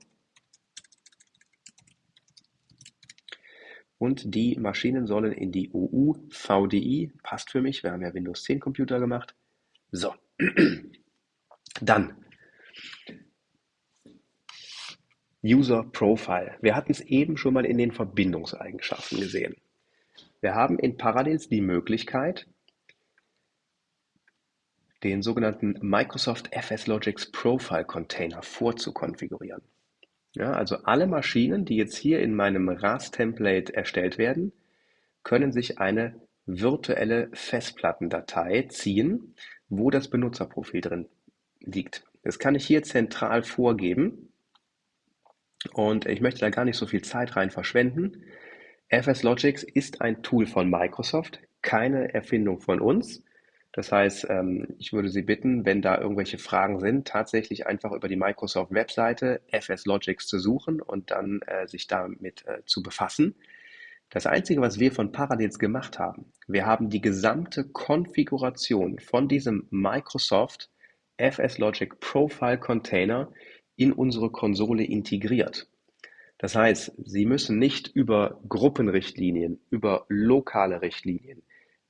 Und die Maschinen sollen in die UU VDI, passt für mich, wir haben ja Windows 10 Computer gemacht. So, dann User Profile. Wir hatten es eben schon mal in den Verbindungseigenschaften gesehen. Wir haben in Parallels die Möglichkeit, den sogenannten Microsoft FS Logics Profile Container vorzukonfigurieren. Ja, also alle Maschinen, die jetzt hier in meinem RAS-Template erstellt werden, können sich eine virtuelle Festplattendatei ziehen, wo das Benutzerprofil drin liegt. Das kann ich hier zentral vorgeben und ich möchte da gar nicht so viel Zeit rein verschwenden. FS Logics ist ein Tool von Microsoft, keine Erfindung von uns. Das heißt, ähm, ich würde Sie bitten, wenn da irgendwelche Fragen sind, tatsächlich einfach über die Microsoft-Webseite FS Logics zu suchen und dann äh, sich damit äh, zu befassen. Das Einzige, was wir von Parallels gemacht haben, wir haben die gesamte Konfiguration von diesem Microsoft FS Logic Profile Container in unsere Konsole integriert. Das heißt, Sie müssen nicht über Gruppenrichtlinien, über lokale Richtlinien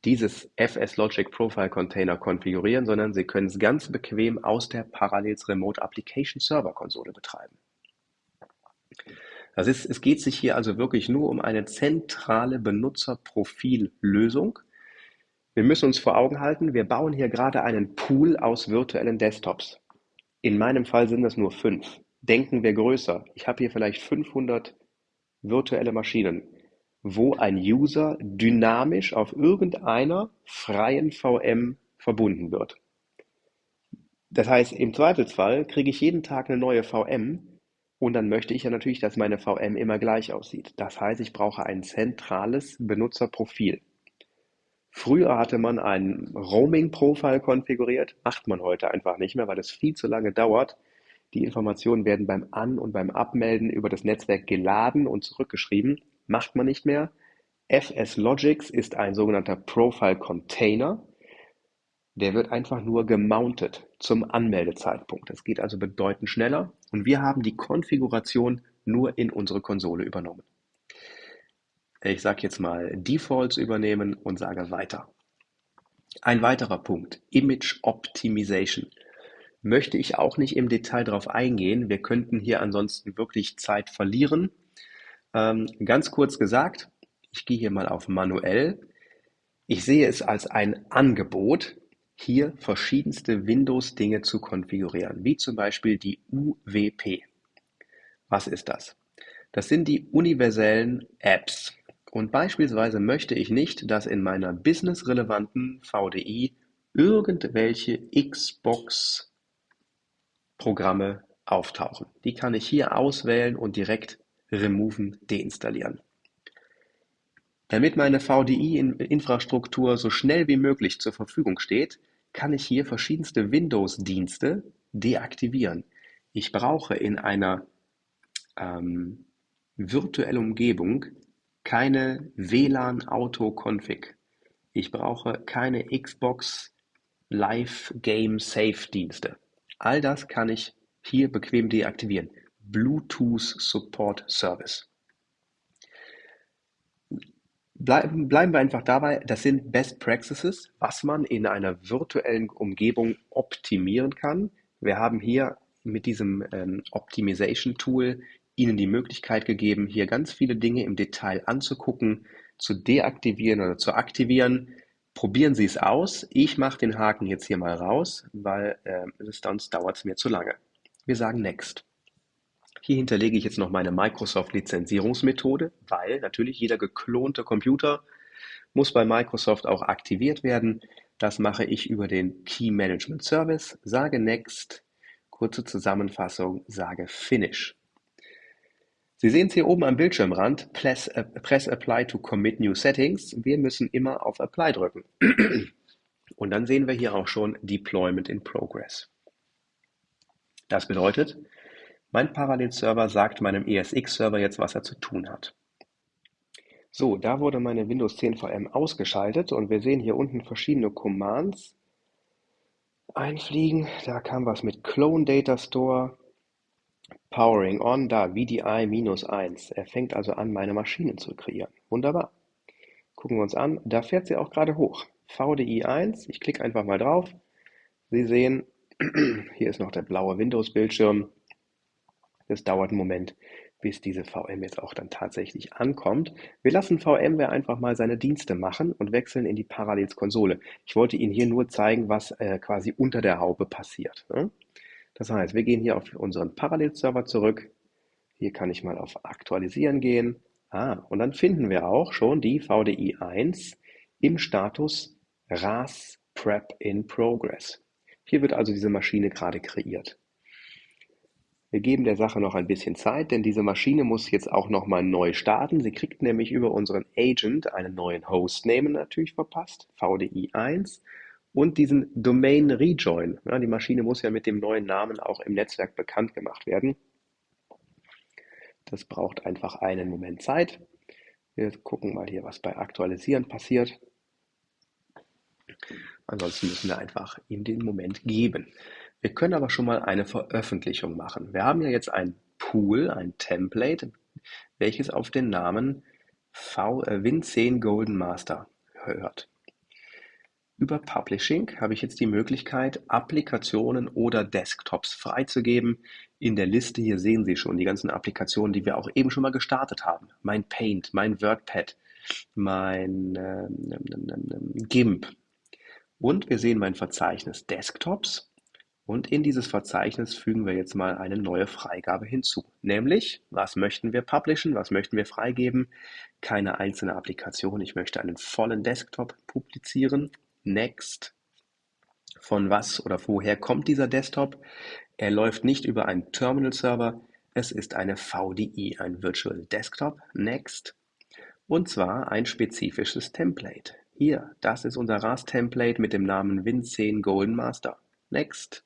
dieses FS Logic Profile Container konfigurieren, sondern Sie können es ganz bequem aus der Parallels Remote Application Server Konsole betreiben. Das ist, es geht sich hier also wirklich nur um eine zentrale Benutzerprofillösung. Wir müssen uns vor Augen halten, wir bauen hier gerade einen Pool aus virtuellen Desktops. In meinem Fall sind es nur fünf. Denken wir größer. Ich habe hier vielleicht 500 virtuelle Maschinen, wo ein User dynamisch auf irgendeiner freien VM verbunden wird. Das heißt, im Zweifelsfall kriege ich jeden Tag eine neue VM und dann möchte ich ja natürlich, dass meine VM immer gleich aussieht. Das heißt, ich brauche ein zentrales Benutzerprofil. Früher hatte man ein Roaming-Profile konfiguriert, macht man heute einfach nicht mehr, weil es viel zu lange dauert. Die Informationen werden beim An- und beim Abmelden über das Netzwerk geladen und zurückgeschrieben, macht man nicht mehr. FS Logics ist ein sogenannter Profile Container. Der wird einfach nur gemountet zum Anmeldezeitpunkt. Das geht also bedeutend schneller und wir haben die Konfiguration nur in unsere Konsole übernommen. Ich sage jetzt mal Defaults übernehmen und sage weiter. Ein weiterer Punkt, Image Optimization. Möchte ich auch nicht im Detail darauf eingehen. Wir könnten hier ansonsten wirklich Zeit verlieren. Ähm, ganz kurz gesagt, ich gehe hier mal auf manuell. Ich sehe es als ein Angebot, hier verschiedenste Windows-Dinge zu konfigurieren, wie zum Beispiel die UWP. Was ist das? Das sind die universellen Apps. Und beispielsweise möchte ich nicht, dass in meiner businessrelevanten VDI irgendwelche Xbox-Programme auftauchen. Die kann ich hier auswählen und direkt removen, deinstallieren. Damit meine VDI-Infrastruktur so schnell wie möglich zur Verfügung steht, kann ich hier verschiedenste Windows-Dienste deaktivieren. Ich brauche in einer ähm, virtuellen Umgebung keine WLAN-Auto-Config. Ich brauche keine Xbox Live Game Safe Dienste. All das kann ich hier bequem deaktivieren. Bluetooth Support Service. Bleiben, bleiben wir einfach dabei, das sind Best Practices, was man in einer virtuellen Umgebung optimieren kann. Wir haben hier mit diesem ähm, Optimization Tool Ihnen die Möglichkeit gegeben, hier ganz viele Dinge im Detail anzugucken, zu deaktivieren oder zu aktivieren. Probieren Sie es aus. Ich mache den Haken jetzt hier mal raus, weil äh, sonst dauert es mir zu lange. Wir sagen Next. Hier hinterlege ich jetzt noch meine Microsoft-Lizenzierungsmethode, weil natürlich jeder geklonte Computer muss bei Microsoft auch aktiviert werden. Das mache ich über den Key Management Service, sage Next, kurze Zusammenfassung, sage Finish. Sie sehen es hier oben am Bildschirmrand, Press, Press Apply to Commit New Settings. Wir müssen immer auf Apply drücken. Und dann sehen wir hier auch schon Deployment in Progress. Das bedeutet, mein Parallelserver sagt meinem ESX-Server jetzt, was er zu tun hat. So, da wurde meine Windows 10 VM ausgeschaltet und wir sehen hier unten verschiedene Commands einfliegen. Da kam was mit Clone Data Store, Powering on, da VDI minus 1. Er fängt also an, meine Maschinen zu kreieren. Wunderbar. Gucken wir uns an. Da fährt sie auch gerade hoch. VDI 1. Ich klicke einfach mal drauf. Sie sehen, hier ist noch der blaue Windows-Bildschirm. Es dauert einen Moment, bis diese VM jetzt auch dann tatsächlich ankommt. Wir lassen VMware einfach mal seine Dienste machen und wechseln in die Parallels-Konsole. Ich wollte Ihnen hier nur zeigen, was äh, quasi unter der Haube passiert. Ne? Das heißt, wir gehen hier auf unseren Parallelserver zurück. Hier kann ich mal auf Aktualisieren gehen. Ah, und dann finden wir auch schon die VDI 1 im Status RAS Prep in Progress. Hier wird also diese Maschine gerade kreiert. Wir geben der Sache noch ein bisschen Zeit, denn diese Maschine muss jetzt auch nochmal neu starten. Sie kriegt nämlich über unseren Agent einen neuen Hostname natürlich verpasst, VDI 1 und diesen Domain Rejoin. Ja, die Maschine muss ja mit dem neuen Namen auch im Netzwerk bekannt gemacht werden. Das braucht einfach einen Moment Zeit. Wir gucken mal hier, was bei Aktualisieren passiert. Ansonsten müssen wir einfach ihm den Moment geben. Wir können aber schon mal eine Veröffentlichung machen. Wir haben ja jetzt ein Pool, ein Template, welches auf den Namen v, äh, Win10 Golden Master hört. Über Publishing habe ich jetzt die Möglichkeit, Applikationen oder Desktops freizugeben. In der Liste hier sehen Sie schon die ganzen Applikationen, die wir auch eben schon mal gestartet haben. Mein Paint, mein WordPad, mein ähm, GIMP. Und wir sehen mein Verzeichnis Desktops. Und in dieses Verzeichnis fügen wir jetzt mal eine neue Freigabe hinzu. Nämlich, was möchten wir publishen, was möchten wir freigeben? Keine einzelne Applikation. Ich möchte einen vollen Desktop publizieren Next. Von was oder woher kommt dieser Desktop? Er läuft nicht über einen Terminal-Server, es ist eine VDI, ein Virtual Desktop. Next. Und zwar ein spezifisches Template. Hier, das ist unser RAS-Template mit dem Namen Win10 Golden Master. Next.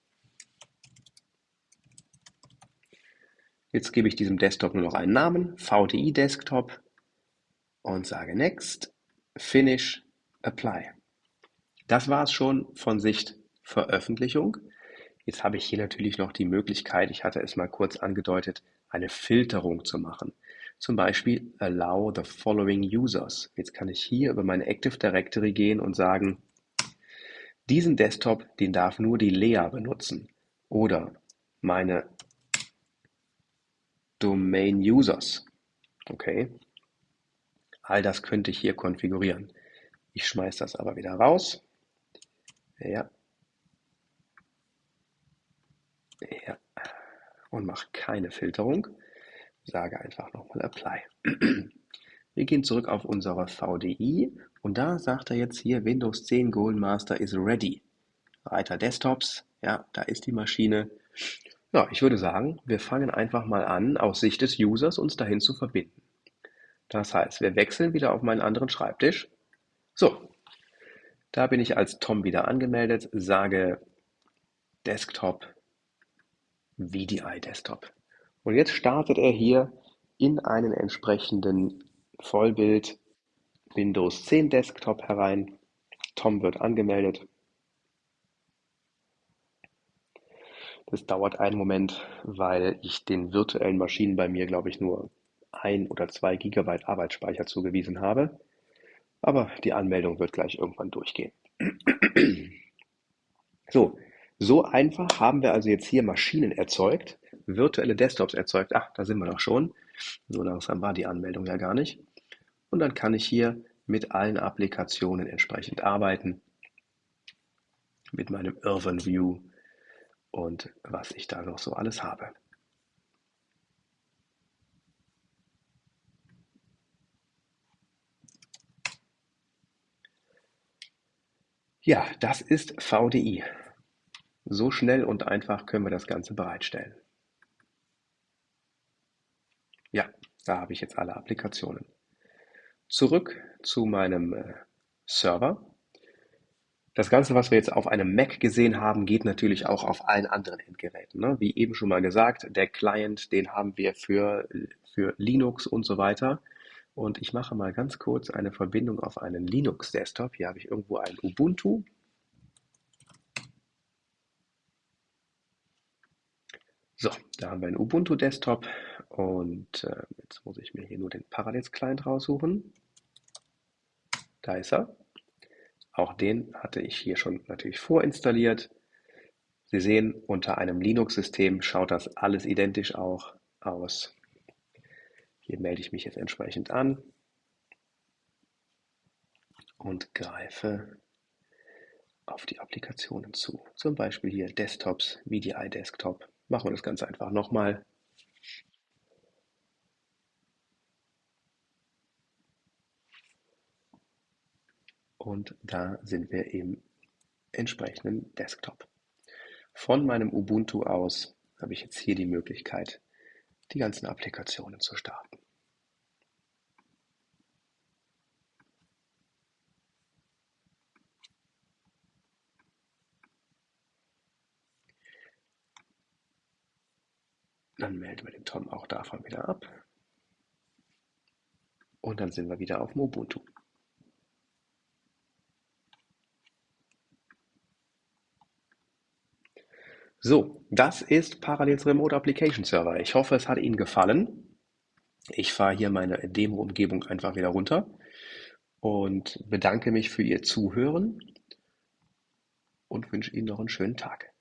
Jetzt gebe ich diesem Desktop nur noch einen Namen, VDI Desktop und sage Next, Finish, Apply. Das war es schon von Sicht Veröffentlichung. Jetzt habe ich hier natürlich noch die Möglichkeit, ich hatte es mal kurz angedeutet, eine Filterung zu machen. Zum Beispiel allow the following users. Jetzt kann ich hier über meine Active Directory gehen und sagen, diesen Desktop, den darf nur die Lea benutzen. Oder meine Domain Users. Okay. All das könnte ich hier konfigurieren. Ich schmeiße das aber wieder raus. Ja. Ja. Und mache keine Filterung. Sage einfach nochmal Apply. Wir gehen zurück auf unsere VDI und da sagt er jetzt hier Windows 10 Goldmaster is ready. Reiter Desktops, ja, da ist die Maschine. Ja, ich würde sagen, wir fangen einfach mal an, aus Sicht des Users uns dahin zu verbinden. Das heißt, wir wechseln wieder auf meinen anderen Schreibtisch. So, da bin ich als Tom wieder angemeldet, sage Desktop, VDI Desktop. Und jetzt startet er hier in einen entsprechenden Vollbild Windows 10 Desktop herein. Tom wird angemeldet. Das dauert einen Moment, weil ich den virtuellen Maschinen bei mir, glaube ich, nur ein oder zwei Gigabyte Arbeitsspeicher zugewiesen habe. Aber die Anmeldung wird gleich irgendwann durchgehen. So, so einfach haben wir also jetzt hier Maschinen erzeugt, virtuelle Desktops erzeugt. Ach, da sind wir doch schon. So langsam war die Anmeldung ja gar nicht. Und dann kann ich hier mit allen Applikationen entsprechend arbeiten. Mit meinem Irvine View und was ich da noch so alles habe. Ja, das ist VDI. So schnell und einfach können wir das Ganze bereitstellen. Ja, da habe ich jetzt alle Applikationen. Zurück zu meinem äh, Server. Das Ganze, was wir jetzt auf einem Mac gesehen haben, geht natürlich auch auf allen anderen Endgeräten. Ne? Wie eben schon mal gesagt, der Client, den haben wir für, für Linux und so weiter. Und ich mache mal ganz kurz eine Verbindung auf einen Linux-Desktop. Hier habe ich irgendwo ein Ubuntu. So, da haben wir einen Ubuntu-Desktop und äh, jetzt muss ich mir hier nur den Parallels-Client raussuchen. Da ist er. Auch den hatte ich hier schon natürlich vorinstalliert. Sie sehen, unter einem Linux-System schaut das alles identisch auch aus. Hier melde ich mich jetzt entsprechend an und greife auf die Applikationen zu. Zum Beispiel hier Desktops, VDI Desktop. Machen wir das ganz einfach nochmal. und da sind wir im entsprechenden Desktop. Von meinem Ubuntu aus habe ich jetzt hier die Möglichkeit, die ganzen Applikationen zu starten. Dann melden wir den Tom auch davon wieder ab. Und dann sind wir wieder auf Ubuntu. So, das ist Parallels Remote Application Server. Ich hoffe, es hat Ihnen gefallen. Ich fahre hier meine Demo-Umgebung einfach wieder runter und bedanke mich für Ihr Zuhören und wünsche Ihnen noch einen schönen Tag.